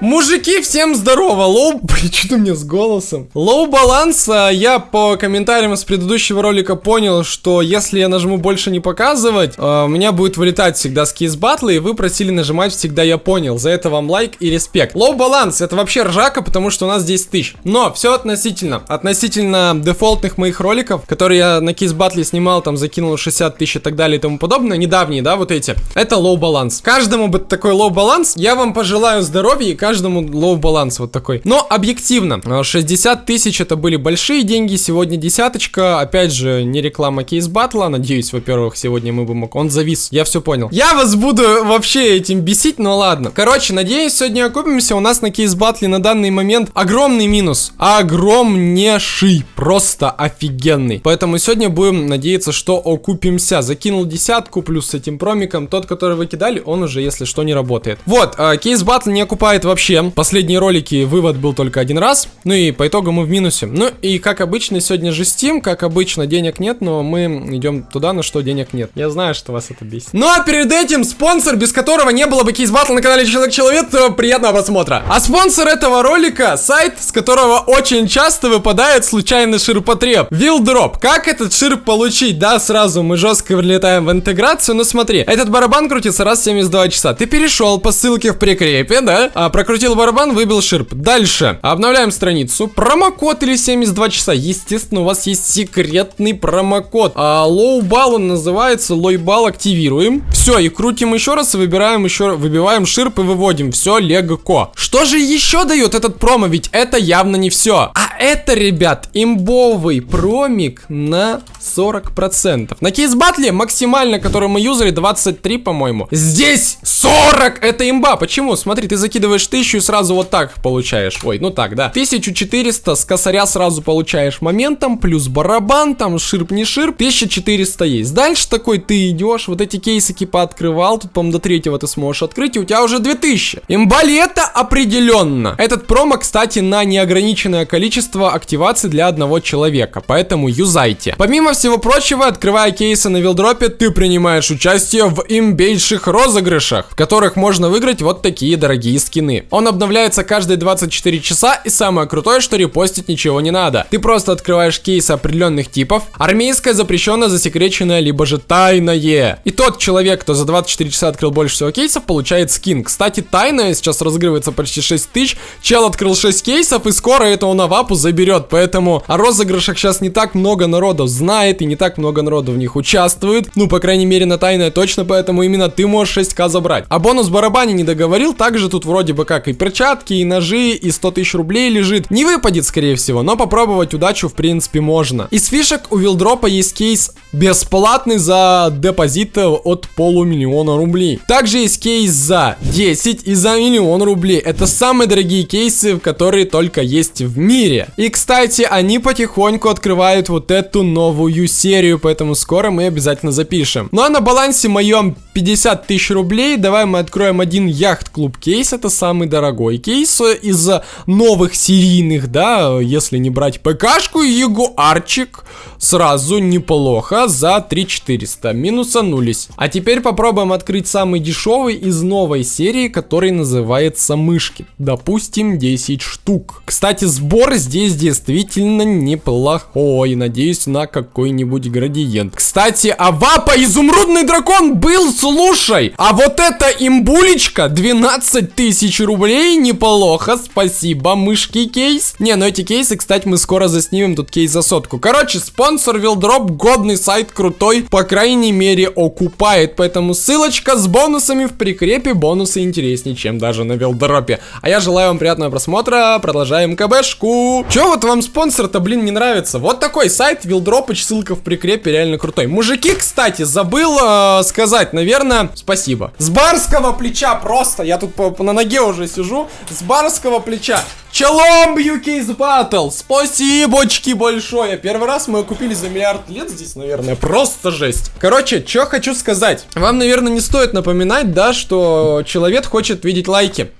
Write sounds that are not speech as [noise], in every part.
Мужики, всем здорово! Low... [laughs] Что у меня с голосом? Low баланс, я по комментариям с предыдущего ролика понял, что если я нажму больше не показывать, а, у меня будет вылетать всегда с Case Battle'а, и вы просили нажимать всегда я понял. За это вам лайк и респект. Low баланс, это вообще ржака, потому что у нас 10 тысяч. Но все относительно. Относительно дефолтных моих роликов, которые я на Case Battle снимал, там закинул 60 тысяч и так далее и тому подобное, недавние, да, вот эти. Это low баланс. Каждому бы такой low баланс, я вам пожелаю здоровья и каждому low баланс вот такой. Но объективно, 60 тысяч это были большие деньги, сегодня десяточка, опять же, не реклама Case Battle'а, надеюсь, во-первых, сегодня мы бы мог, он завис, я все понял. Я вас буду вообще этим бесить, но ладно. Короче, надеюсь, сегодня окупимся, у нас на кейс батле на данный момент огромный минус, огромнейший, просто офигенный. Поэтому сегодня будем надеяться, что окупимся. Закинул десятку плюс с этим промиком, тот, который вы кидали, он уже, если что, не работает. Вот, э, кейс батл не окупает вообще, Последние ролики вывод был только один раз. Ну и по итогу мы в минусе. Ну и как обычно, сегодня же Steam. Как обычно, денег нет, но мы идем туда, на что денег нет. Я знаю, что вас это бесит. Ну а перед этим спонсор, без которого не было бы Case Battle на канале Человек-Человек, то приятного просмотра. А спонсор этого ролика, сайт, с которого очень часто выпадает случайный ширпотреб. Вилдроп. Как этот ширп получить? Да, сразу мы жестко влетаем в интеграцию. Но смотри, этот барабан крутится раз в 72 часа. Ты перешел по ссылке в прикрепе, да? А, прокрутил барабан выбил ширп. Дальше. Обновляем страницу. Промокод или 72 часа. Естественно, у вас есть секретный промокод. А low bal он называется. Low bal активируем. Все, и крутим еще раз, выбираем еще, выбиваем ширп и выводим. Все, легко. Что же еще дает этот промо? Ведь это явно не все. А это, ребят, имбовый промик на 40%. На кейс-батле максимально, который мы юзали, 23, по-моему. Здесь 40! Это имба. Почему? Смотри, ты закидываешь 1000 и сразу вот так получаешь. Ой, ну так, да. 1400 с косаря сразу получаешь моментом, плюс барабан, там ширп не ширп. 1400 есть. Дальше такой ты идешь, вот эти кейсики пооткрывал, тут, по-моему, до третьего ты сможешь открыть, и у тебя уже 2000. Имбалета определенно. Этот промо, кстати, на неограниченное количество активаций для одного человека, поэтому юзайте. Помимо всего прочего, открывая кейсы на вилдропе, ты принимаешь участие в имбейших розыгрышах, в которых можно выиграть вот такие дорогие скины. Он обновляется каждые 24 часа, и самое крутое, что репостить ничего не надо. Ты просто открываешь кейсы определенных типов, армейское, запрещенное, засекреченное, либо же тайное. И тот человек, кто за 24 часа открыл больше всего кейсов, получает скин. Кстати, тайное сейчас разыгрывается почти 6 тысяч, чел открыл 6 кейсов, и скоро это он авапу заберет. Поэтому о розыгрышах сейчас не так много народу знает и не так много народу в них участвует. Ну, по крайней мере, на тайное точно, поэтому именно ты можешь 6к забрать. А бонус барабане не договорил, также тут вроде бы как и перчатки, и ножи, и 100 тысяч рублей лежит. Не выпадет, скорее всего, но попробовать удачу в принципе можно. Из фишек у Вилдропа есть кейс бесплатный за депозит от полумиллиона рублей. Также есть кейс за 10 и за миллион рублей. Это самые дорогие кейсы, которые только есть в мире. И, кстати, они потихоньку открывают вот эту новую серию, поэтому скоро мы обязательно запишем. Ну а на балансе моем 50 тысяч рублей. Давай мы откроем один яхт-клуб кейс. Это самый дорогой кейс из новых серийных, да, если не брать ПКшку, Ягуарчик сразу неплохо за 3400. Минусанулись. А теперь попробуем открыть самый дешевый из новой серии, который называется мышки. Допустим, 10 штук. Кстати, сбор здесь действительно неплохой. Надеюсь на какой-нибудь градиент. Кстати, а вапа изумрудный дракон был, слушай. А вот эта имбулечка 12 тысяч рублей, неплохо. Спасибо, мышки кейс. Не, ну эти кейсы, кстати, мы скоро заснимем тут кейс за сотку. Короче, спонсор Вилдроп, годный сайт, крутой. По крайней мере, окупает. Поэтому ссылочка с бонусами в прикрепе. Бонусы интереснее, чем даже на Вилдропе. А я желаю вам приятного просмотра. Продолжаем КБшку. Че вот вам спонсор-то, блин, не нравится? Вот такой сайт, Вилдропыч, ссылка в прикрепе, реально крутой. Мужики, кстати, забыл э, сказать, наверное, спасибо. С барского плеча просто, я тут по, по, на ноге уже сижу, с барского плеча. Челом бью, Case Battle! Спасибочки большое! Первый раз мы купили за миллиард лет здесь, наверное, просто жесть. Короче, что хочу сказать. Вам, наверное, не стоит напоминать, да, что человек хочет видеть лайки.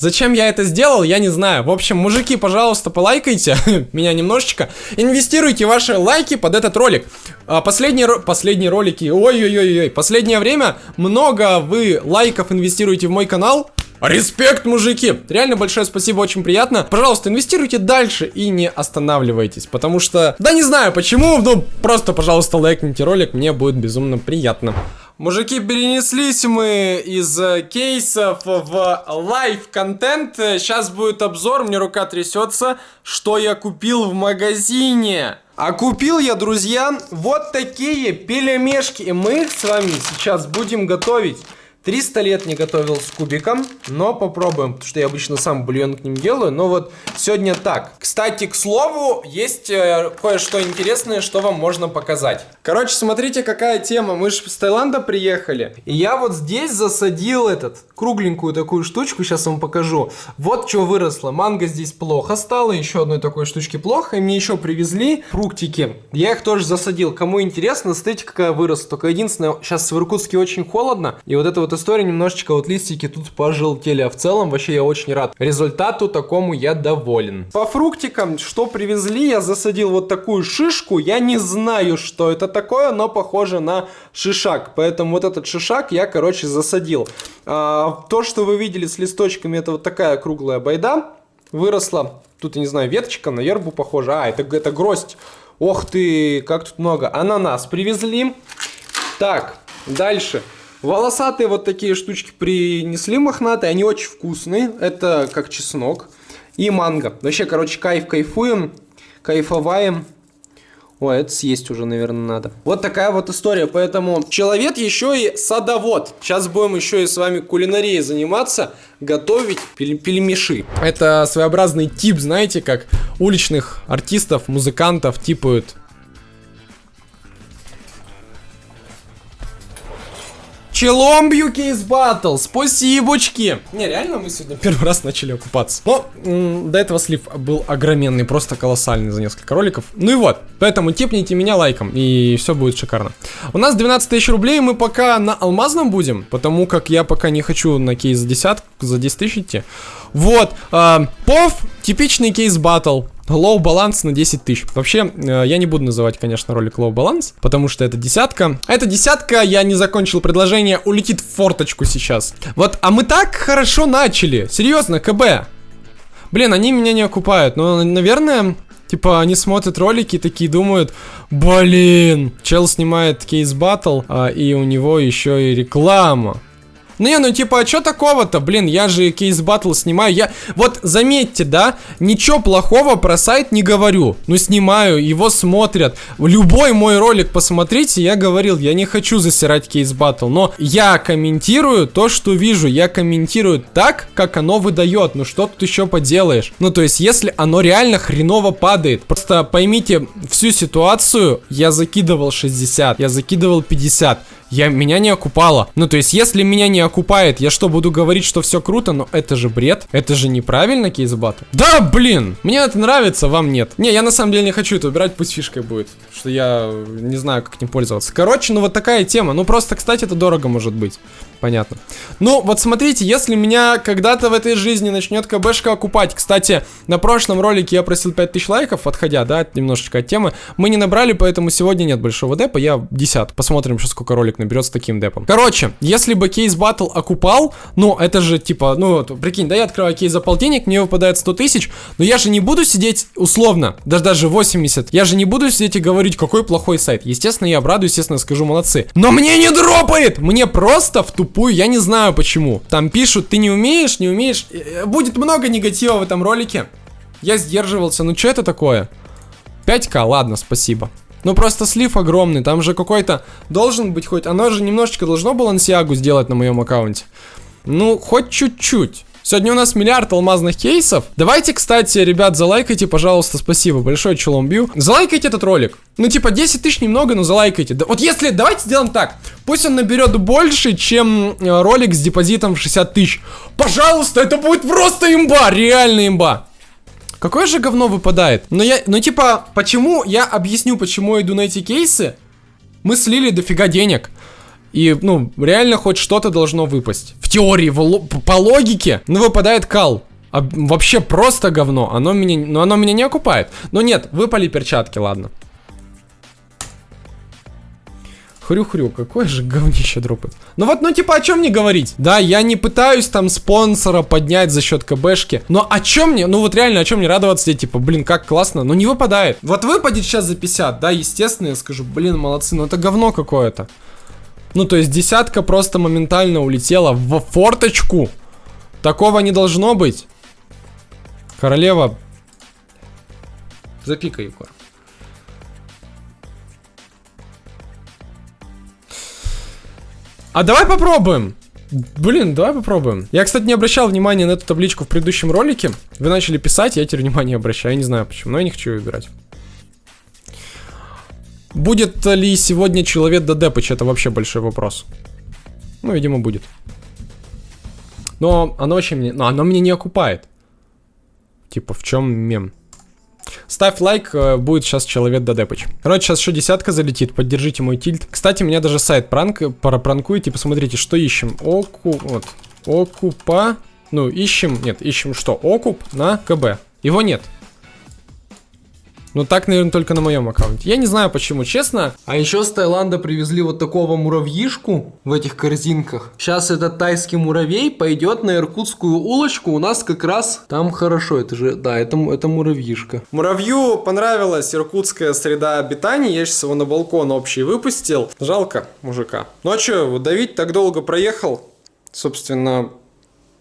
Зачем я это сделал, я не знаю. В общем, мужики, пожалуйста, полайкайте [laughs] меня немножечко. Инвестируйте ваши лайки под этот ролик. А, последние, последние ролики, ой-ой-ой-ой, последнее время много вы лайков инвестируете в мой канал. Респект, мужики! Реально большое спасибо, очень приятно. Пожалуйста, инвестируйте дальше и не останавливайтесь, потому что... Да не знаю почему, но просто, пожалуйста, лайкните ролик, мне будет безумно приятно. Мужики, перенеслись мы из э, кейсов в live-контент. Сейчас будет обзор, мне рука трясется, что я купил в магазине. А купил я, друзья, вот такие пельмешки. И мы с вами сейчас будем готовить. 300 лет не готовил с кубиком, но попробуем, потому что я обычно сам бульон к ним делаю, но вот сегодня так. Кстати, к слову, есть э, кое-что интересное, что вам можно показать. Короче, смотрите, какая тема. Мы же с Таиланда приехали, и я вот здесь засадил этот, кругленькую такую штучку, сейчас вам покажу. Вот что выросло. Манго здесь плохо стало, еще одной такой штучки плохо, и мне еще привезли фруктики. Я их тоже засадил. Кому интересно, смотрите, какая выросла. Только единственное, сейчас в Иркутске очень холодно, и вот это вот вот история немножечко вот листики тут пожелтели, а в целом вообще я очень рад. Результату такому я доволен. По фруктикам, что привезли, я засадил вот такую шишку. Я не знаю, что это такое, но похоже на шишак. Поэтому вот этот шишак я, короче, засадил. А, то, что вы видели с листочками, это вот такая круглая байда. Выросла, тут, я не знаю, веточка на ербу похожа. А, это, это гроздь. Ох ты, как тут много. Ананас привезли. Так, дальше. Волосатые вот такие штучки принесли мохнатые, они очень вкусные. Это как чеснок. И манго. Вообще, короче, кайф кайфуем, кайфоваем. Ой, это съесть уже, наверное, надо. Вот такая вот история. Поэтому человек еще и садовод. Сейчас будем еще и с вами кулинарией заниматься. Готовить пель пельмеши. Это своеобразный тип, знаете, как уличных артистов, музыкантов типают Челомбью кейс батл, спасибочки. Не, реально мы сегодня [laughs] первый раз начали окупаться. Но до этого слив был огроменный, просто колоссальный за несколько роликов. Ну и вот, поэтому типните меня лайком, и все будет шикарно. У нас 12 тысяч рублей, мы пока на алмазном будем, потому как я пока не хочу на кейс десятку, за 10 тысяч идти. Вот, э, пов, типичный кейс батл. Low баланс на 10 тысяч. Вообще, э, я не буду называть, конечно, ролик low баланс, потому что это десятка. А эта десятка, я не закончил предложение, улетит в форточку сейчас. Вот, а мы так хорошо начали. Серьезно, КБ. Блин, они меня не окупают. Но, наверное, Типа, они смотрят ролики и такие думают, блин, чел снимает кейс батл, а, и у него еще и реклама. Ну не, ну типа, а что такого-то? Блин, я же кейс батл снимаю. Я, вот заметьте, да, ничего плохого про сайт не говорю. Ну снимаю, его смотрят. Любой мой ролик посмотрите, я говорил, я не хочу засирать кейс батл. Но я комментирую то, что вижу. Я комментирую так, как оно выдает. Ну что тут еще поделаешь? Ну то есть, если оно реально хреново падает. Просто поймите всю ситуацию. Я закидывал 60, я закидывал 50 я, меня не окупало. Ну, то есть, если меня не окупает, я что, буду говорить, что все круто? Но это же бред. Это же неправильно, кейсбатл. Да, блин! Мне это нравится, вам нет. Не, я на самом деле не хочу это убирать, пусть фишкой будет. Что я не знаю, как ним пользоваться. Короче, ну вот такая тема. Ну, просто, кстати, это дорого может быть. Понятно. Ну, вот смотрите, если меня когда-то в этой жизни начнет КБшка окупать. Кстати, на прошлом ролике я просил 5000 лайков, отходя, да, немножечко от темы. Мы не набрали, поэтому сегодня нет большого депа. Я 10. Посмотрим, сколько ролик наберет с таким депом. Короче, если бы кейс батл окупал, ну, это же типа, ну, прикинь, да, я открываю кейс за полтинник, мне выпадает 100 тысяч, но я же не буду сидеть условно, даже даже 80. Я же не буду сидеть и говорить, какой плохой сайт. Естественно, я обрадуюсь, естественно, скажу молодцы. Но мне не дропает! Мне просто в тупую я не знаю почему. Там пишут, ты не умеешь, не умеешь. Э, будет много негатива в этом ролике. Я сдерживался, ну что это такое? 5к, ладно, спасибо. Ну просто слив огромный, там же какой-то должен быть хоть... Оно же немножечко должно балансиагу сделать на моем аккаунте. Ну, хоть чуть-чуть. Сегодня у нас миллиард алмазных кейсов. Давайте, кстати, ребят, залайкайте, пожалуйста, спасибо большое, Челомбью. Залайкайте этот ролик. Ну, типа, 10 тысяч немного, но залайкайте. Да, вот если, давайте сделаем так. Пусть он наберет больше, чем э, ролик с депозитом в 60 тысяч. Пожалуйста, это будет просто имба, реально имба. Какое же говно выпадает? Но я, ну типа, почему, я объясню, почему я иду на эти кейсы. Мы слили дофига денег. И, ну, реально хоть что-то должно выпасть. В теории, в, по логике, ну, выпадает кал. А, вообще просто говно. Оно меня, ну, оно меня не окупает. Но нет, выпали перчатки, ладно. Хрю-хрю, какое же говнище дропает. Ну вот, ну типа, о чем мне говорить? Да, я не пытаюсь там спонсора поднять за счет КБшки. Но о чем мне, ну вот реально, о чем мне радоваться? Типа, блин, как классно. Но не выпадает. Вот выпадет сейчас за 50, да, естественно, я скажу, блин, молодцы, но это говно какое-то. Ну, то есть десятка просто моментально улетела в форточку. Такого не должно быть. Королева. Запикай, Егор. А давай попробуем. Блин, давай попробуем. Я, кстати, не обращал внимания на эту табличку в предыдущем ролике. Вы начали писать, я теперь внимание обращаю. Я не знаю почему, но я не хочу выбирать. Будет ли сегодня человек до Депыч? Это вообще большой вопрос. Ну, видимо, будет. Но оно очень мне... Но оно мне не окупает. Типа, в чем мем? Ставь лайк, э, будет сейчас человек до депыч. Короче, сейчас еще десятка залетит, поддержите мой тильт. Кстати, меня даже сайт пранк, пранкует, и посмотрите, что ищем. Оку, вот, окупа, ну, ищем, нет, ищем что? Окуп на КБ. Его нет. Ну так, наверное, только на моем аккаунте. Я не знаю почему, честно. А еще с Таиланда привезли вот такого муравьишку в этих корзинках. Сейчас этот тайский муравей пойдет на иркутскую улочку. У нас как раз там хорошо. Это же, да, это, это муравьишка. Муравью понравилась иркутская среда обитания. Я сейчас его на балкон общий выпустил. Жалко мужика. Ну а что, давить так долго проехал? Собственно,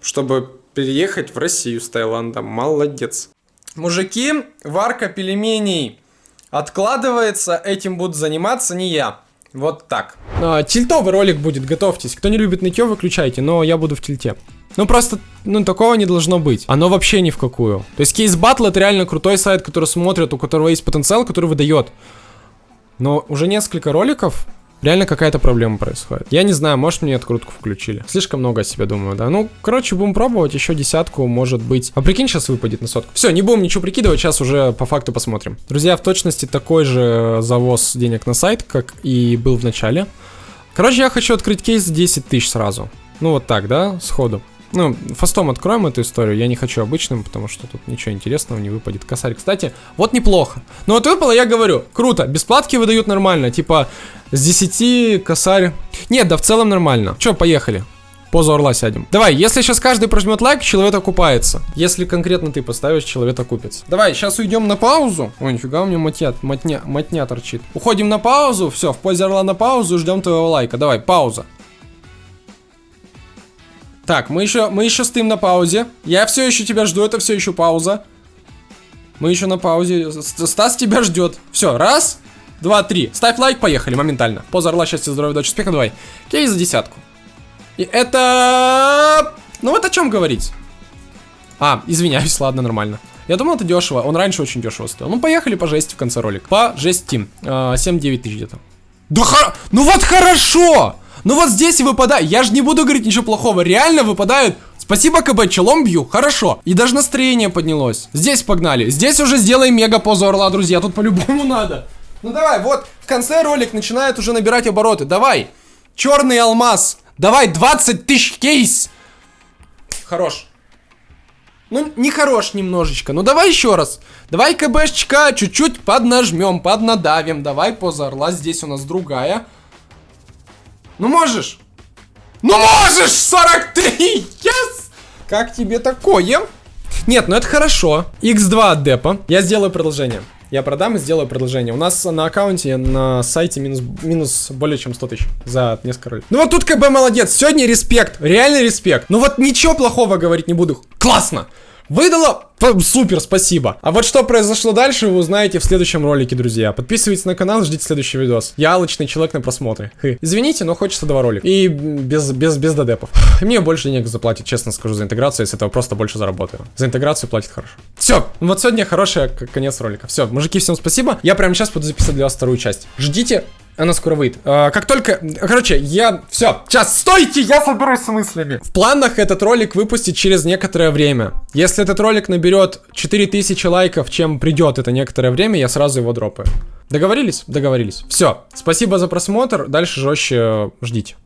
чтобы переехать в Россию с Таиланда. Молодец. Мужики, варка пельменей откладывается, этим буду заниматься не я. Вот так. А, тильтовый ролик будет, готовьтесь. Кто не любит нытье, выключайте, но я буду в тильте. Ну просто, ну такого не должно быть. Оно вообще ни в какую. То есть кейс батл это реально крутой сайт, который смотрит, у которого есть потенциал, который выдает. Но уже несколько роликов Реально какая-то проблема происходит. Я не знаю, может мне открутку включили. Слишком много о себе думаю, да. Ну, короче, будем пробовать. Еще десятку, может быть. А прикинь, сейчас выпадет на сотку. Все, не будем ничего прикидывать, сейчас уже по факту посмотрим. Друзья, в точности такой же завоз денег на сайт, как и был в начале. Короче, я хочу открыть кейс 10 тысяч сразу. Ну, вот так, да, сходу. Ну, фастом откроем эту историю. Я не хочу обычным, потому что тут ничего интересного не выпадет. Косарь, кстати, вот неплохо. Ну вот выпало, я говорю, круто. Бесплатки выдают нормально. Типа, с 10 косарь. Нет, да в целом нормально. Че, поехали. Позу орла сядем. Давай, если сейчас каждый прожмет лайк, человек окупается. Если конкретно ты поставишь, человек окупится. Давай, сейчас уйдем на паузу. Ой, нифига у меня матья, матня, матня торчит. Уходим на паузу, все, в позе орла на паузу, ждем твоего лайка. Давай, пауза. Так, мы еще, мы еще стоим на паузе. Я все еще тебя жду, это все еще пауза. Мы еще на паузе. Стас тебя ждет. Все, раз, два, три. Ставь лайк, поехали, моментально. Поза орла, счастья, здоровья, удачи, успеха, давай. Кейс за десятку. И это... Ну вот о чем говорить. А, извиняюсь, [laughs] ладно, нормально. Я думал, это дешево. Он раньше очень дешево стоил. Ну, поехали по жести в конце ролика. По жести. 7-9 тысяч где-то. Да хор... Ну вот хорошо! Ну вот здесь выпадает. Я же не буду говорить ничего плохого. Реально выпадают. Спасибо, КБ, челом бью. Хорошо. И даже настроение поднялось. Здесь погнали. Здесь уже сделаем мега позу орла, друзья. Тут по-любому [laughs] надо. Ну давай, вот в конце ролик начинает уже набирать обороты. Давай. Черный алмаз. Давай, 20 тысяч кейс. Хорош. Ну, не хорош немножечко. Ну, давай еще раз. Давай КБшечка чуть-чуть поднажмем, поднадавим. Давай поза орла. Здесь у нас другая. Ну можешь? Ну можешь! 43! Yes! Как тебе такое? Нет, ну это хорошо. X2 от депа. Я сделаю продолжение. Я продам и сделаю продолжение. У нас на аккаунте, на сайте минус, минус более чем 100 тысяч за несколько роликов. Ну вот тут КБ молодец. Сегодня респект. Реальный респект. Ну вот ничего плохого говорить не буду. Классно. Выдала? Супер, спасибо. А вот что произошло дальше, вы узнаете в следующем ролике, друзья. Подписывайтесь на канал, ждите следующий видос. Я алочный человек на просмотре. Хы. Извините, но хочется два ролика. И без, без, без додепов. Мне больше денег заплатит, честно скажу, за интеграцию, если этого просто больше заработаю. За интеграцию платит хорошо. Все, вот сегодня хороший конец ролика. Все, мужики, всем спасибо. Я прямо сейчас буду записывать для вас вторую часть. Ждите она скоро выйдет. А, как только... Короче, я... Все, сейчас, стойте, я соберусь с мыслями. В планах этот ролик выпустить через некоторое время. Если этот ролик наберет 4000 лайков, чем придет это некоторое время, я сразу его дропаю. Договорились? Договорились. Все. Спасибо за просмотр. Дальше жестче ждите.